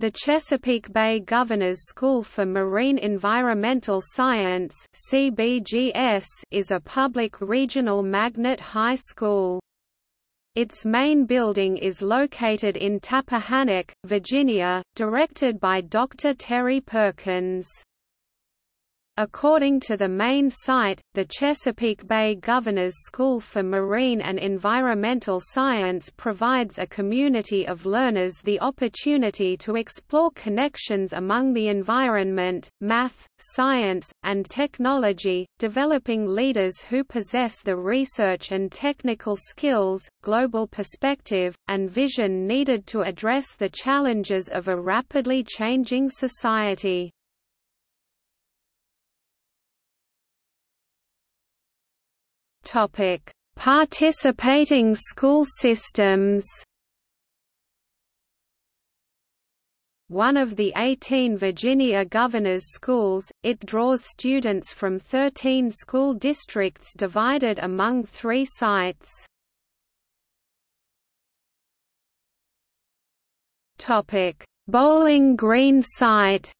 The Chesapeake Bay Governor's School for Marine Environmental Science (CBGS) is a public regional magnet high school. Its main building is located in Tappahannock, Virginia, directed by Dr. Terry Perkins. According to the main site, the Chesapeake Bay Governor's School for Marine and Environmental Science provides a community of learners the opportunity to explore connections among the environment, math, science, and technology, developing leaders who possess the research and technical skills, global perspective, and vision needed to address the challenges of a rapidly changing society. Topic: Participating school systems. One of the 18 Virginia Governor's Schools, it draws students from 13 school districts divided among three sites. Bowling Green site.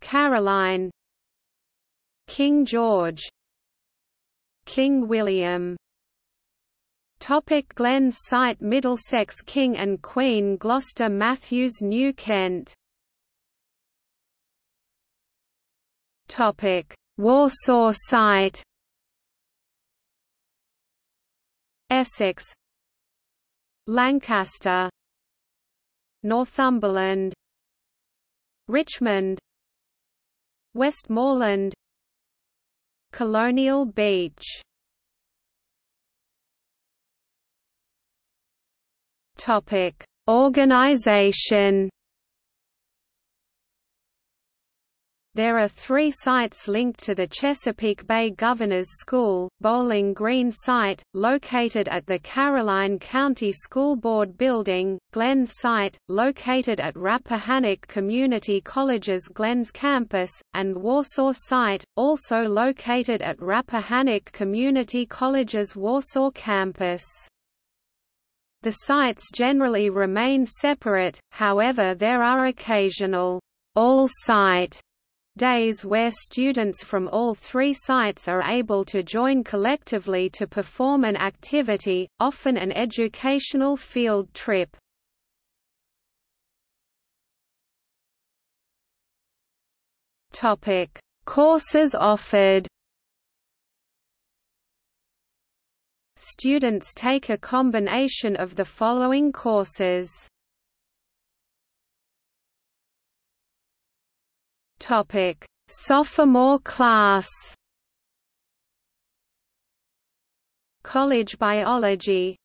Caroline King George King William. Topic Glenns site Middlesex King and Queen Gloucester Mathews New Kent. Topic Warsaw site. Essex. Lancaster. Northumberland. Richmond. Westmoreland Colonial Beach. Topic: Organization There are three sites linked to the Chesapeake Bay Governor's School, Bowling Green site, located at the Caroline County School Board Building, Glenns site, located at Rappahannock Community College's Glenns campus, and Warsaw site, also located at Rappahannock Community College's Warsaw campus. The sites generally remain separate, however there are occasional all-site days where students from all three sites are able to join collectively to perform an activity, often an educational field trip. Topic: Courses offered Students take a combination of the following courses Topic: Sophomore class. College biology.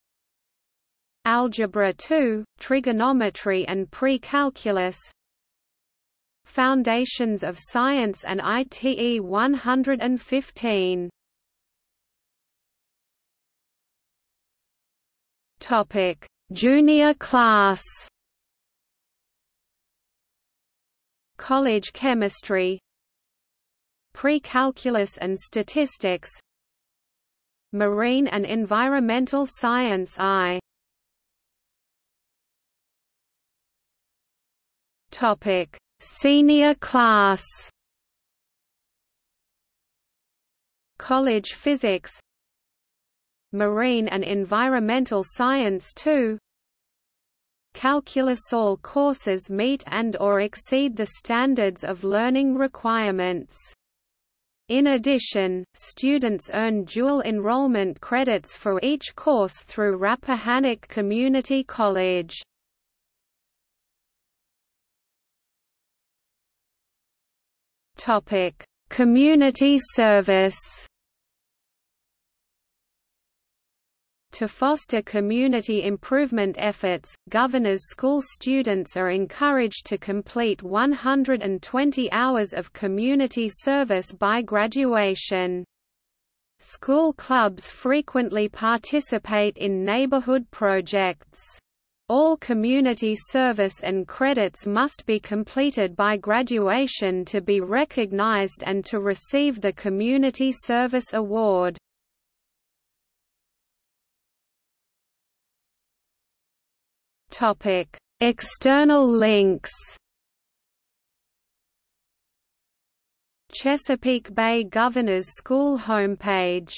Algebra 2, trigonometry and pre-calculus. Foundations of Science and ITE 115. Topic: Junior class. College chemistry pre-calculus and statistics marine and environmental science I. Topic. Senior class. College physics marine and environmental science 2 calculus all courses meet and or exceed the standards of learning requirements. In addition, students earn dual enrollment credits for each course through Rappahannock Community College. Topic: Community service. To foster community improvement efforts, Governor's School students are encouraged to complete 120 hours of community service by graduation. School clubs frequently participate in neighborhood projects. All community service and credits must be completed by graduation to be recognized and to receive the Community Service Award. Topic: External links. Chesapeake Bay Governors School homepage